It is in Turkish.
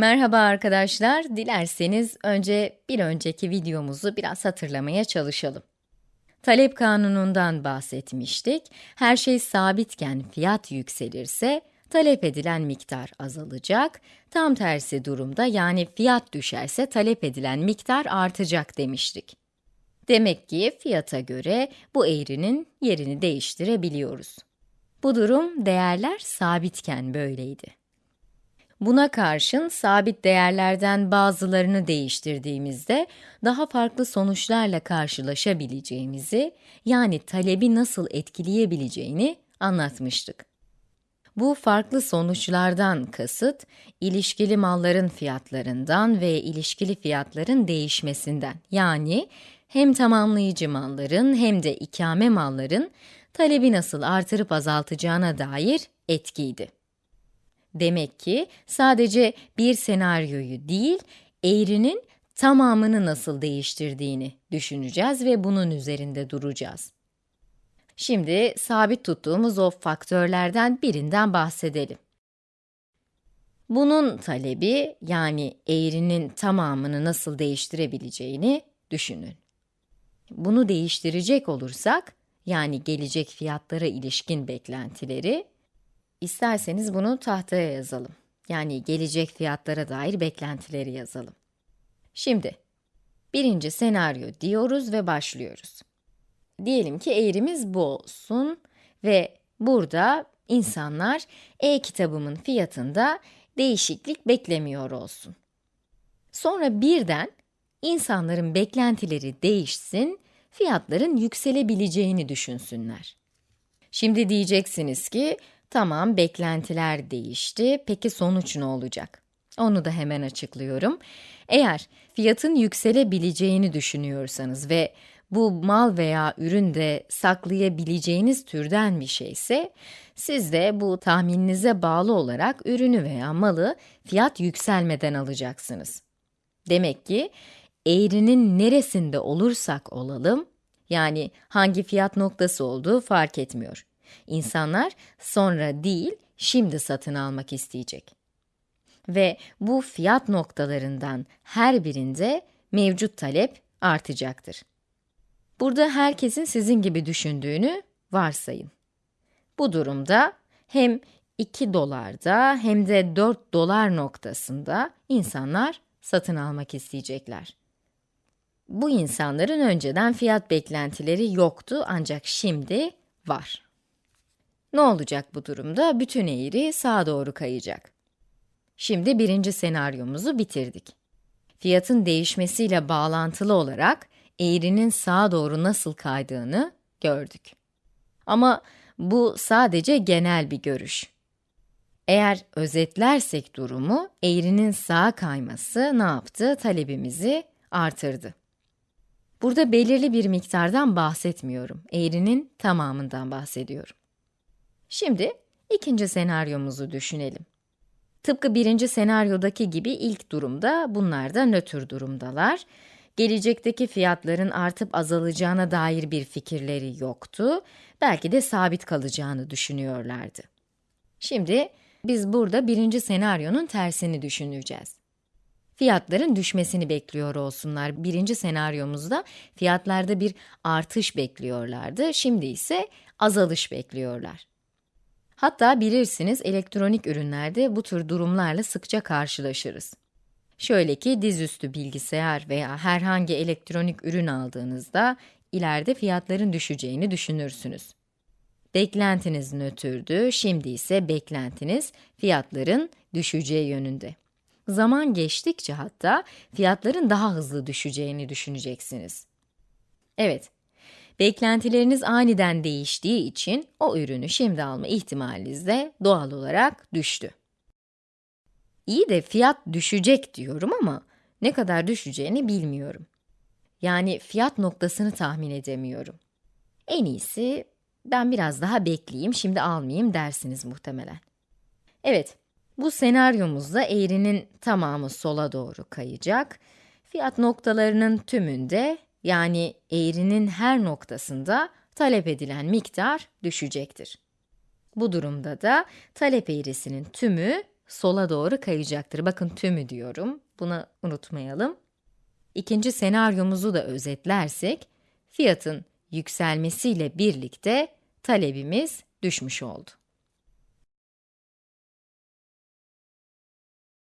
Merhaba arkadaşlar, dilerseniz önce bir önceki videomuzu biraz hatırlamaya çalışalım. Talep kanunundan bahsetmiştik. Her şey sabitken fiyat yükselirse, talep edilen miktar azalacak. Tam tersi durumda yani fiyat düşerse talep edilen miktar artacak demiştik. Demek ki fiyata göre bu eğrinin yerini değiştirebiliyoruz. Bu durum değerler sabitken böyleydi. Buna karşın sabit değerlerden bazılarını değiştirdiğimizde daha farklı sonuçlarla karşılaşabileceğimizi, yani talebi nasıl etkileyebileceğini anlatmıştık. Bu farklı sonuçlardan kasıt, ilişkili malların fiyatlarından ve ilişkili fiyatların değişmesinden, yani hem tamamlayıcı malların hem de ikame malların talebi nasıl artırıp azaltacağına dair etkiydi. Demek ki sadece bir senaryoyu değil, eğrinin tamamını nasıl değiştirdiğini düşüneceğiz ve bunun üzerinde duracağız. Şimdi sabit tuttuğumuz o faktörlerden birinden bahsedelim. Bunun talebi, yani eğrinin tamamını nasıl değiştirebileceğini düşünün. Bunu değiştirecek olursak, yani gelecek fiyatlara ilişkin beklentileri, isterseniz bunu tahtaya yazalım. Yani gelecek fiyatlara dair beklentileri yazalım. Şimdi, birinci senaryo diyoruz ve başlıyoruz. Diyelim ki eğrimiz bu olsun ve burada insanlar e-kitabımın fiyatında değişiklik beklemiyor olsun. Sonra birden insanların beklentileri değişsin, fiyatların yükselebileceğini düşünsünler. Şimdi diyeceksiniz ki, tamam beklentiler değişti, peki sonuç ne olacak? Onu da hemen açıklıyorum. Eğer fiyatın yükselebileceğini düşünüyorsanız ve bu mal veya ürün de saklayabileceğiniz türden bir şeyse, siz de bu tahmininize bağlı olarak ürünü veya malı fiyat yükselmeden alacaksınız. Demek ki eğrinin neresinde olursak olalım, yani hangi fiyat noktası olduğu fark etmiyor. İnsanlar sonra değil, şimdi satın almak isteyecek. Ve bu fiyat noktalarından her birinde mevcut talep artacaktır. Burada herkesin sizin gibi düşündüğünü varsayın. Bu durumda hem 2 dolarda hem de 4 dolar noktasında insanlar satın almak isteyecekler. Bu insanların önceden fiyat beklentileri yoktu ancak şimdi var. Ne olacak bu durumda? Bütün eğri sağa doğru kayacak. Şimdi birinci senaryomuzu bitirdik. Fiyatın değişmesiyle bağlantılı olarak eğrinin sağa doğru nasıl kaydığını gördük. Ama bu sadece genel bir görüş. Eğer özetlersek durumu, eğrinin sağa kayması ne yaptı? Talebimizi artırdı. Burada belirli bir miktardan bahsetmiyorum. Eğrinin tamamından bahsediyorum. Şimdi ikinci senaryomuzu düşünelim. Tıpkı birinci senaryodaki gibi ilk durumda bunlar da nötr durumdalar gelecekteki fiyatların artıp azalacağına dair bir fikirleri yoktu. Belki de sabit kalacağını düşünüyorlardı. Şimdi biz burada birinci senaryonun tersini düşüneceğiz. Fiyatların düşmesini bekliyor olsunlar. Birinci senaryomuzda fiyatlarda bir artış bekliyorlardı. Şimdi ise azalış bekliyorlar. Hatta bilirsiniz elektronik ürünlerde bu tür durumlarla sıkça karşılaşırız. Şöyle ki dizüstü bilgisayar veya herhangi elektronik ürün aldığınızda ileride fiyatların düşeceğini düşünürsünüz. Beklentiniz nötrdü, şimdi ise beklentiniz fiyatların düşeceği yönünde. Zaman geçtikçe hatta fiyatların daha hızlı düşeceğini düşüneceksiniz. Evet, beklentileriniz aniden değiştiği için o ürünü şimdi alma ihtimaliniz de doğal olarak düştü. İyi de fiyat düşecek diyorum ama ne kadar düşeceğini bilmiyorum. Yani fiyat noktasını tahmin edemiyorum. En iyisi ben biraz daha bekleyeyim, şimdi almayayım dersiniz muhtemelen. Evet, bu senaryomuzda eğrinin tamamı sola doğru kayacak. Fiyat noktalarının tümünde, yani eğrinin her noktasında talep edilen miktar düşecektir. Bu durumda da talep eğrisinin tümü sola doğru kayacaktır. Bakın tümü diyorum. Bunu unutmayalım. İkinci senaryomuzu da özetlersek, fiyatın yükselmesiyle birlikte talebimiz düşmüş oldu.